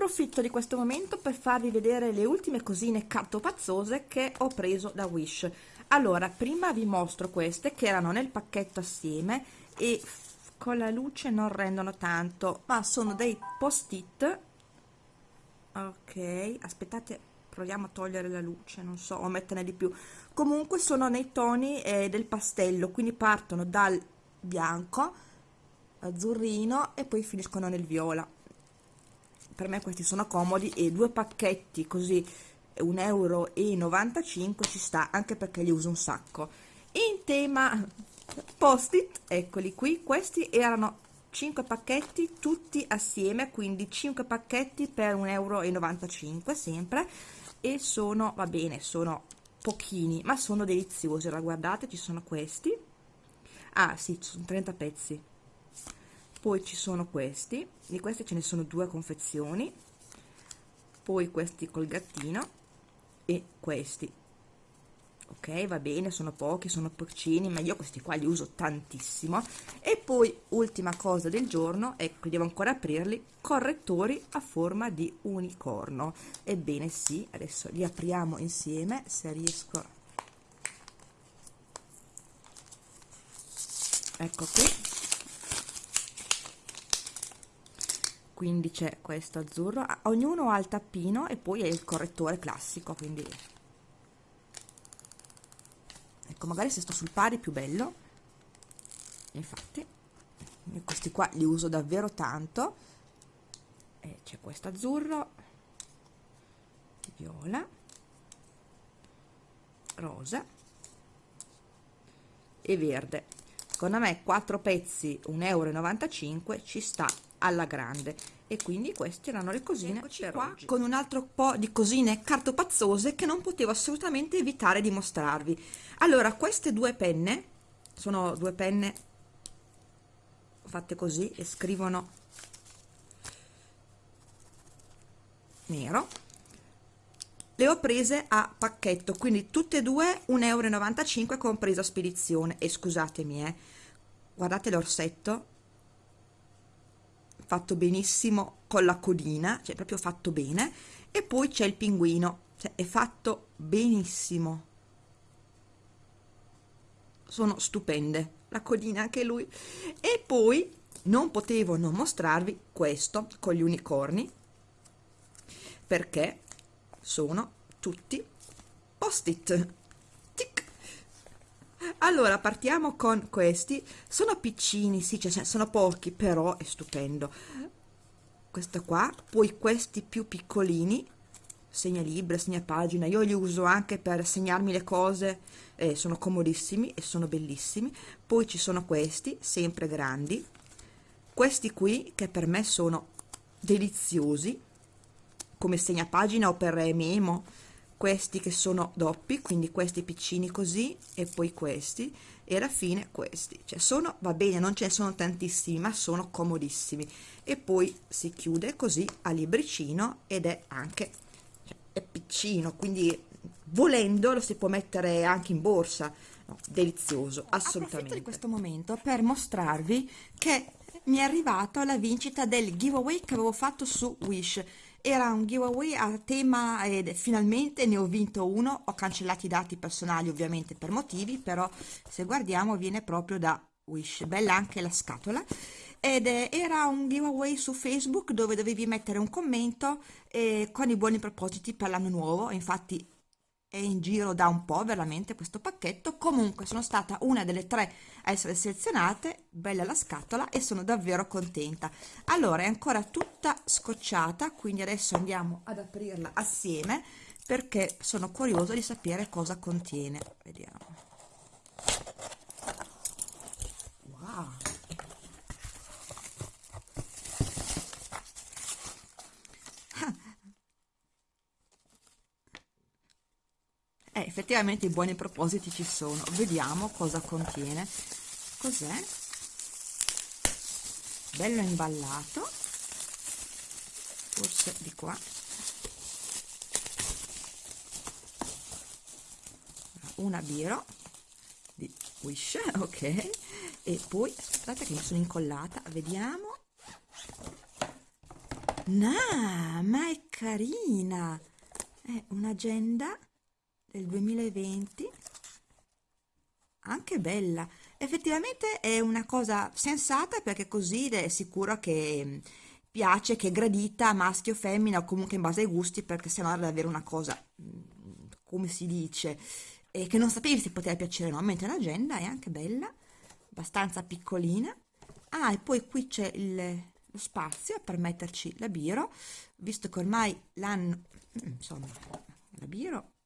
Approfitto di questo momento per farvi vedere le ultime cosine cartopazzose che ho preso da Wish. Allora, prima vi mostro queste che erano nel pacchetto assieme e con la luce non rendono tanto, ma sono dei post-it. Ok, aspettate, proviamo a togliere la luce, non so, o metterne di più. Comunque sono nei toni eh, del pastello, quindi partono dal bianco, azzurrino e poi finiscono nel viola per me questi sono comodi e due pacchetti così 1,95 euro ci sta anche perché li uso un sacco. In tema post-it eccoli qui questi erano 5 pacchetti tutti assieme quindi 5 pacchetti per 1,95 euro sempre e sono va bene sono pochini ma sono deliziosi. Ora guardate ci sono questi. Ah sì sono 30 pezzi poi ci sono questi. Di questi ce ne sono due confezioni. Poi questi col gattino e questi. Ok va bene sono pochi sono porcini ma io questi qua li uso tantissimo. E poi ultima cosa del giorno ecco devo ancora aprirli correttori a forma di unicorno. Ebbene sì adesso li apriamo insieme se riesco. Ecco qui quindi c'è questo azzurro. Ognuno ha il tappino e poi è il correttore classico quindi ecco magari se sto sul pari più bello. Infatti questi qua li uso davvero tanto. C'è questo azzurro viola rosa e verde. Secondo me 4 pezzi 1,95 euro ci sta alla grande. E quindi queste erano le cosine Eccoci per qua oggi. con un altro po' di cosine cartopazzose che non potevo assolutamente evitare di mostrarvi. Allora queste due penne sono due penne fatte così e scrivono nero le ho prese a pacchetto quindi tutte e due 1,95 euro compresa spedizione. E scusatemi eh guardate l'orsetto fatto benissimo con la codina, cioè proprio fatto bene, e poi c'è il pinguino, cioè è fatto benissimo. Sono stupende, la codina anche lui. E poi non potevo non mostrarvi questo con gli unicorni, perché sono tutti post-it allora partiamo con questi. Sono piccini sì cioè sono pochi però è stupendo. Questo qua poi questi più piccolini segna libro segna pagina. Io li uso anche per segnarmi le cose eh, sono comodissimi e sono bellissimi. Poi ci sono questi sempre grandi. Questi qui che per me sono deliziosi come segna pagina o per memo questi che sono doppi quindi questi piccini così e poi questi e alla fine questi. Cioè sono va bene non ce ne sono tantissimi ma sono comodissimi. E poi si chiude così a libricino ed è anche cioè, è piccino quindi volendo lo si può mettere anche in borsa. No, delizioso assolutamente Approfitto di questo momento per mostrarvi che mi è arrivato la vincita del giveaway che avevo fatto su Wish era un giveaway a tema ed finalmente ne ho vinto uno. Ho cancellato i dati personali ovviamente per motivi però se guardiamo viene proprio da Wish. Bella anche la scatola. Ed era un giveaway su Facebook dove dovevi mettere un commento eh, con i buoni propositi per l'anno nuovo. Infatti è in giro da un po' veramente questo pacchetto. Comunque sono stata una delle tre a essere selezionate. Bella la scatola e sono davvero contenta. Allora è ancora tutta scocciata quindi adesso andiamo ad aprirla assieme perché sono curiosa di sapere cosa contiene. Vediamo effettivamente i buoni propositi ci sono. Vediamo cosa contiene. Cos'è? Bello imballato. Forse di qua. Una biro di Wish ok. E poi aspettate che mi sono incollata vediamo. Nah, ma è carina. È un'agenda del 2020 anche bella. Effettivamente è una cosa sensata perché così è sicuro che mm, piace, che è gradita maschio o femmina o comunque in base ai gusti perché sennò era davvero una cosa mm, come si dice e che non sapevi se poteva piacere o no. Mentre l'agenda è anche bella abbastanza piccolina. Ah e poi qui c'è lo spazio per metterci la biro visto che ormai l'hanno insomma la biro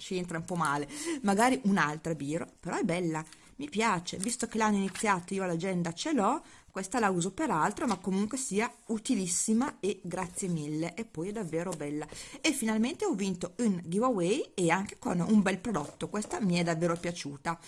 ci entra un po' male. Magari un'altra biro però è bella mi piace. Visto che l'hanno iniziato io l'agenda ce l'ho questa la uso per altro ma comunque sia utilissima e grazie mille e poi è davvero bella. E finalmente ho vinto un giveaway e anche con un bel prodotto questa mi è davvero piaciuta.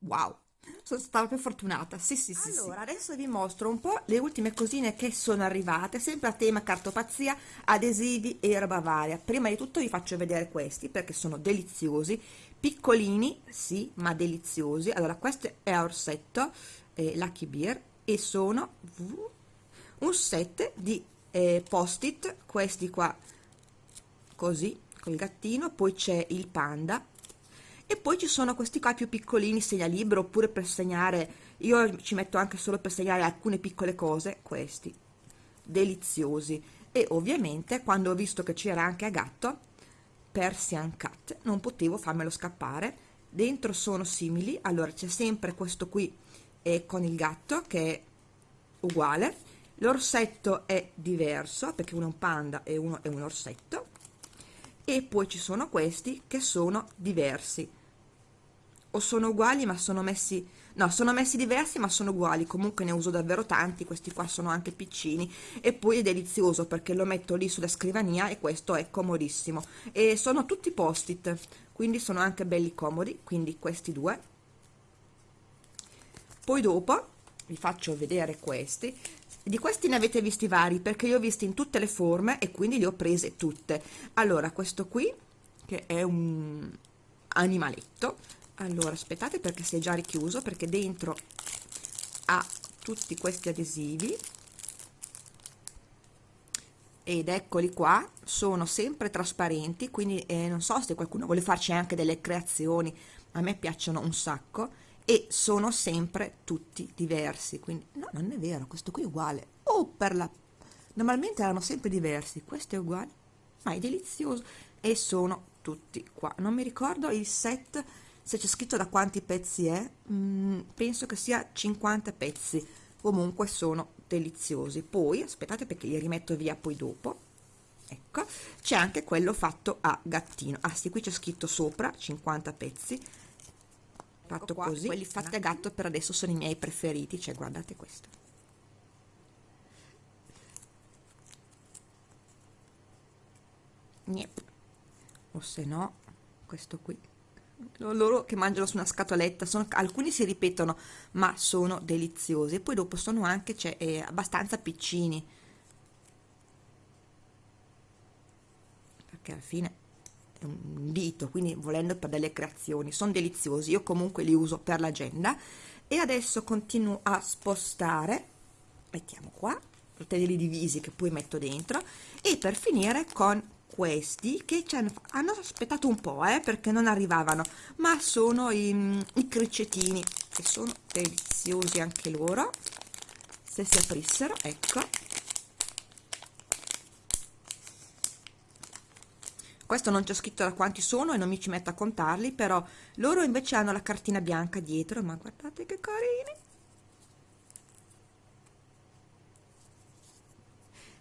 Wow sono stata più fortunata. Sì sì sì allora sì. adesso vi mostro un po' le ultime cosine che sono arrivate sempre a tema cartopazia adesivi e roba varia. Prima di tutto vi faccio vedere questi perché sono deliziosi. Piccolini sì ma deliziosi. Allora questo è orsetto eh, Lucky Beer e sono un set di eh, post-it questi qua così col gattino. Poi c'è il panda e poi ci sono questi qua più piccolini segnalibro oppure per segnare io ci metto anche solo per segnare alcune piccole cose questi deliziosi. E ovviamente quando ho visto che c'era anche a gatto Persian Cat non potevo farmelo scappare. Dentro sono simili allora c'è sempre questo qui e con il gatto che è uguale. L'orsetto è diverso perché uno è un panda e uno è un orsetto. E poi ci sono questi che sono diversi o sono uguali ma sono messi no sono messi diversi ma sono uguali. Comunque ne uso davvero tanti questi qua sono anche piccini. E poi è delizioso perché lo metto lì sulla scrivania e questo è comodissimo. E sono tutti post it quindi sono anche belli comodi quindi questi due. Poi dopo vi faccio vedere questi. Di questi ne avete visti vari perché io ho visti in tutte le forme e quindi li ho prese tutte. Allora questo qui che è un animaletto allora aspettate perché si è già richiuso perché dentro ha tutti questi adesivi. Ed eccoli qua sono sempre trasparenti quindi eh, non so se qualcuno vuole farci anche delle creazioni a me piacciono un sacco. E sono sempre tutti diversi quindi no non è vero questo qui è uguale. Oh per la normalmente erano sempre diversi questo è uguale. Ma è delizioso. E sono tutti qua. Non mi ricordo il set se c'è scritto da quanti pezzi è mm, penso che sia 50 pezzi. Comunque sono deliziosi. Poi aspettate perché li rimetto via poi dopo. Ecco c'è anche quello fatto a gattino. Ah sì qui c'è scritto sopra 50 pezzi. Fatto qua, così quelli fatti a gatto per adesso sono i miei preferiti cioè guardate questo. Niep. o se no questo qui loro che mangiano su una scatoletta sono, alcuni si ripetono ma sono deliziosi. E poi dopo sono anche cioè, eh, abbastanza piccini. Perché alla fine è un dito quindi volendo per delle creazioni sono deliziosi. Io comunque li uso per l'agenda. E adesso continuo a spostare mettiamo qua li divisi che poi metto dentro e per finire con questi che hanno, hanno aspettato un po' eh, perché non arrivavano ma sono i, i cricettini che sono deliziosi anche loro. Se si aprissero ecco. Questo non c'è scritto da quanti sono e non mi ci metto a contarli però loro invece hanno la cartina bianca dietro ma guardate che carini.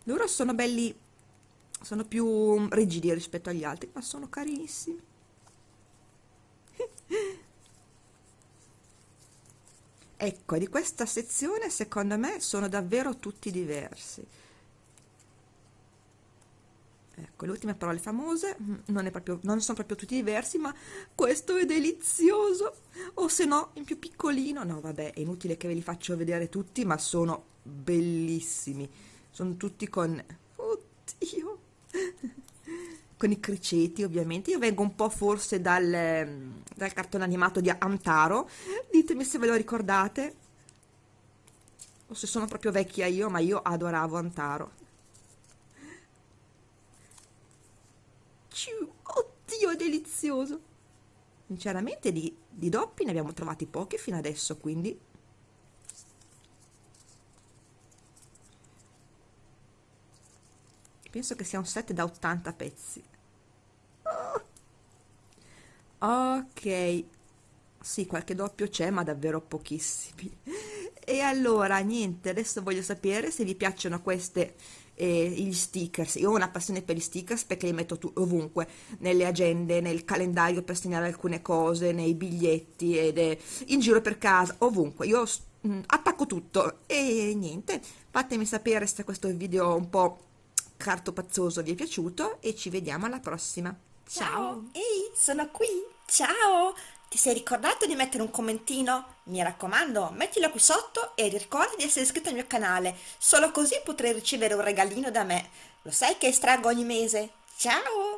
Loro sono belli sono più rigidi rispetto agli altri ma sono carinissimi. Ecco di questa sezione secondo me sono davvero tutti diversi. Ecco le ultime parole famose mm, non, proprio, non sono proprio tutti diversi ma questo è delizioso. O se no in più piccolino. No vabbè è inutile che ve li faccio vedere tutti ma sono bellissimi. Sono tutti con oddio con i criceti ovviamente io vengo un po' forse dal, dal cartone animato di Amtaro ditemi se ve lo ricordate o se sono proprio vecchia io, ma io adoravo Antaro. Oddio, delizioso! Sinceramente di, di doppi ne abbiamo trovati pochi fino adesso, quindi... Penso che sia un set da 80 pezzi. Ok, sì, qualche doppio c'è, ma davvero pochissimi. E allora, niente, adesso voglio sapere se vi piacciono queste eh, gli stickers. Io ho una passione per gli stickers perché li metto ovunque, nelle agende, nel calendario per segnare alcune cose, nei biglietti ed eh, in giro per casa, ovunque. Io mm, attacco tutto e niente, fatemi sapere se questo video un po' cartopazzoso vi è piaciuto e ci vediamo alla prossima. Ciao! Ehi, sono qui! Ciao! Ti sei ricordato di mettere un commentino? Mi raccomando, mettilo qui sotto e ricorda di essere iscritto al mio canale, solo così potrai ricevere un regalino da me. Lo sai che estraggo ogni mese? Ciao!